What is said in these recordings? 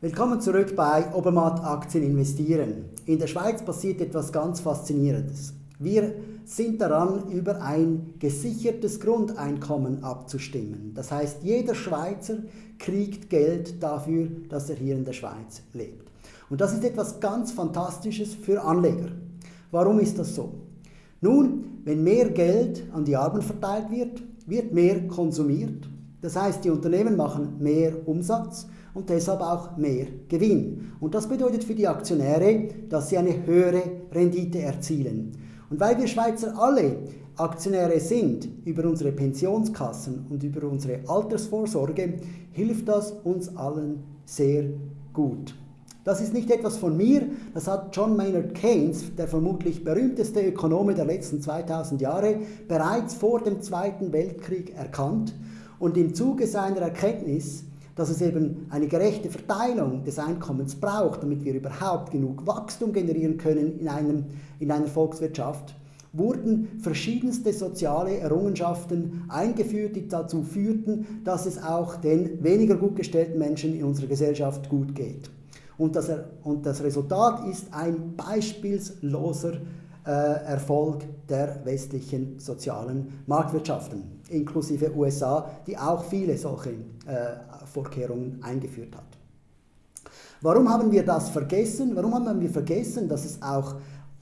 Willkommen zurück bei Obermatt Aktien investieren. In der Schweiz passiert etwas ganz Faszinierendes. Wir sind daran, über ein gesichertes Grundeinkommen abzustimmen. Das heißt, jeder Schweizer kriegt Geld dafür, dass er hier in der Schweiz lebt. Und das ist etwas ganz Fantastisches für Anleger. Warum ist das so? Nun, wenn mehr Geld an die Armen verteilt wird, wird mehr konsumiert. Das heißt, die Unternehmen machen mehr Umsatz und deshalb auch mehr Gewinn. Und das bedeutet für die Aktionäre, dass sie eine höhere Rendite erzielen. Und weil wir Schweizer alle Aktionäre sind über unsere Pensionskassen und über unsere Altersvorsorge, hilft das uns allen sehr gut. Das ist nicht etwas von mir, das hat John Maynard Keynes, der vermutlich berühmteste Ökonome der letzten 2000 Jahre, bereits vor dem Zweiten Weltkrieg erkannt und im Zuge seiner Erkenntnis dass es eben eine gerechte Verteilung des Einkommens braucht, damit wir überhaupt genug Wachstum generieren können in, einem, in einer Volkswirtschaft, wurden verschiedenste soziale Errungenschaften eingeführt, die dazu führten, dass es auch den weniger gut gestellten Menschen in unserer Gesellschaft gut geht. Und das, und das Resultat ist ein beispielsloser Erfolg der westlichen sozialen Marktwirtschaften, inklusive USA, die auch viele solche äh, Vorkehrungen eingeführt hat. Warum haben wir das vergessen? Warum haben wir vergessen, dass es auch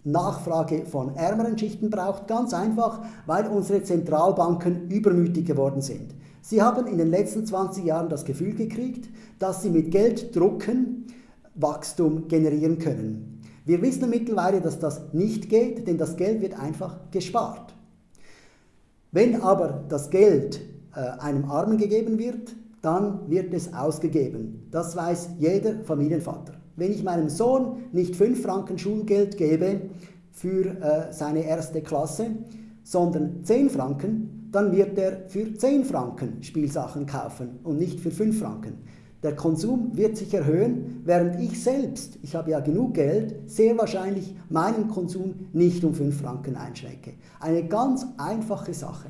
Nachfrage von ärmeren Schichten braucht? Ganz einfach, weil unsere Zentralbanken übermütig geworden sind. Sie haben in den letzten 20 Jahren das Gefühl gekriegt, dass sie mit Geld drucken Wachstum generieren können. Wir wissen mittlerweile, dass das nicht geht, denn das Geld wird einfach gespart. Wenn aber das Geld äh, einem Armen gegeben wird, dann wird es ausgegeben. Das weiß jeder Familienvater. Wenn ich meinem Sohn nicht 5 Franken Schulgeld gebe für äh, seine erste Klasse, sondern 10 Franken, dann wird er für 10 Franken Spielsachen kaufen und nicht für 5 Franken. Der Konsum wird sich erhöhen, während ich selbst, ich habe ja genug Geld, sehr wahrscheinlich meinen Konsum nicht um 5 Franken einschränke. Eine ganz einfache Sache.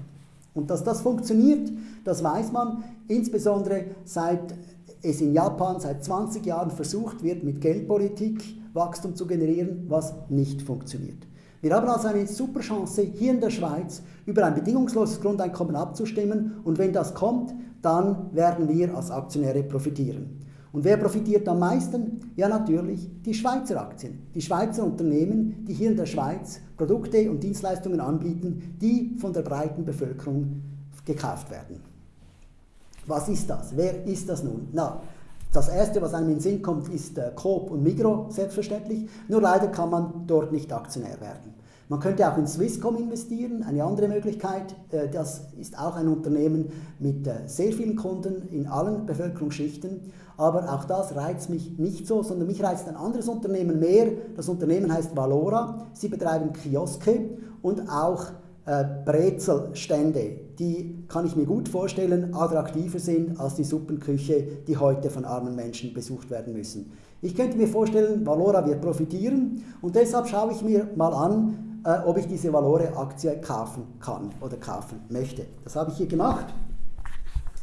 Und dass das funktioniert, das weiß man, insbesondere seit es in Japan seit 20 Jahren versucht wird, mit Geldpolitik Wachstum zu generieren, was nicht funktioniert. Wir haben also eine super Chance, hier in der Schweiz über ein bedingungsloses Grundeinkommen abzustimmen und wenn das kommt, dann werden wir als Aktionäre profitieren. Und wer profitiert am meisten? Ja, natürlich die Schweizer Aktien. Die Schweizer Unternehmen, die hier in der Schweiz Produkte und Dienstleistungen anbieten, die von der breiten Bevölkerung gekauft werden. Was ist das? Wer ist das nun? Na, das erste, was einem in den Sinn kommt, ist äh, Coop und Migro, selbstverständlich. Nur leider kann man dort nicht Aktionär werden. Man könnte auch in Swisscom investieren, eine andere Möglichkeit. Äh, das ist auch ein Unternehmen mit äh, sehr vielen Kunden in allen Bevölkerungsschichten. Aber auch das reizt mich nicht so, sondern mich reizt ein anderes Unternehmen mehr. Das Unternehmen heißt Valora. Sie betreiben Kioske und auch äh, Brezelstände, die kann ich mir gut vorstellen, attraktiver sind als die Suppenküche, die heute von armen Menschen besucht werden müssen. Ich könnte mir vorstellen, Valora wird profitieren und deshalb schaue ich mir mal an, äh, ob ich diese Valore-Aktie kaufen kann oder kaufen möchte. Das habe ich hier gemacht.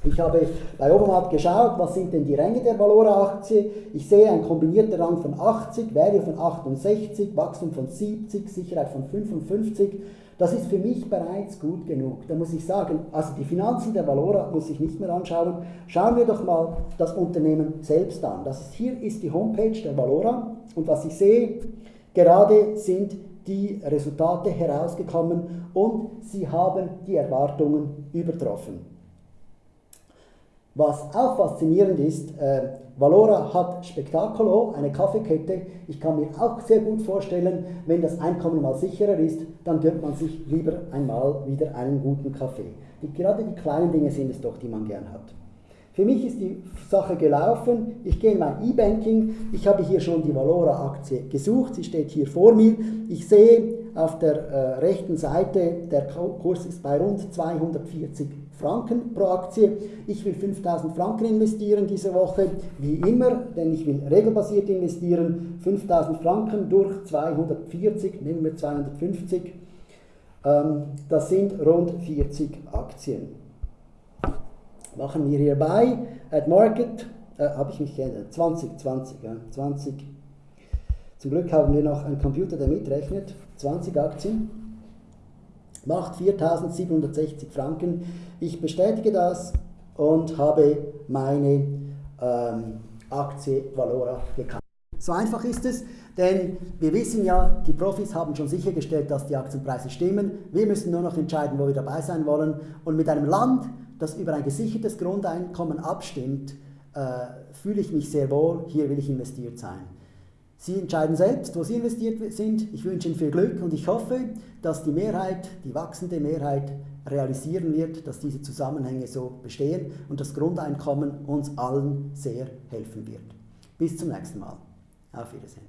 Ich habe bei Obermatt geschaut, was sind denn die Ränge der Valora-Aktie. Ich sehe ein kombinierter Rang von 80, Value von 68, Wachstum von 70, Sicherheit von 55. Das ist für mich bereits gut genug. Da muss ich sagen, also die Finanzen der Valora muss ich nicht mehr anschauen. Schauen wir doch mal das Unternehmen selbst an. Das hier ist die Homepage der Valora und was ich sehe, gerade sind die Resultate herausgekommen und sie haben die Erwartungen übertroffen. Was auch faszinierend ist, äh, Valora hat Spectaculo, eine Kaffeekette. Ich kann mir auch sehr gut vorstellen, wenn das Einkommen mal sicherer ist, dann gönnt man sich lieber einmal wieder einen guten Kaffee. Die, gerade die kleinen Dinge sind es doch, die man gern hat. Für mich ist die Sache gelaufen. Ich gehe in mein E-Banking. Ich habe hier schon die Valora-Aktie gesucht. Sie steht hier vor mir. Ich sehe auf der äh, rechten Seite, der Kurs ist bei rund 240 Franken pro Aktie. Ich will 5000 Franken investieren diese Woche, wie immer, denn ich will regelbasiert investieren. 5000 Franken durch 240, nehmen wir 250. Ähm, das sind rund 40 Aktien machen wir hierbei at Market äh, habe ich mich geändert, 20, 20, ja, 20. Zum Glück haben wir noch einen Computer, der mitrechnet, 20 Aktien, macht 4.760 Franken. Ich bestätige das und habe meine ähm, Aktie Valora gekauft. So einfach ist es, denn wir wissen ja, die Profis haben schon sichergestellt, dass die Aktienpreise stimmen. Wir müssen nur noch entscheiden, wo wir dabei sein wollen. Und mit einem Land, das über ein gesichertes Grundeinkommen abstimmt, äh, fühle ich mich sehr wohl, hier will ich investiert sein. Sie entscheiden selbst, wo Sie investiert sind. Ich wünsche Ihnen viel Glück und ich hoffe, dass die Mehrheit, die wachsende Mehrheit, realisieren wird, dass diese Zusammenhänge so bestehen und das Grundeinkommen uns allen sehr helfen wird. Bis zum nächsten Mal. Auf Wiedersehen.